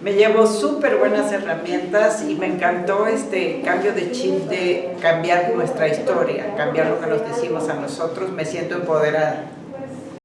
Me llevo súper buenas herramientas y me encantó este cambio de chip de cambiar nuestra historia, cambiar lo que nos decimos a nosotros. Me siento empoderada.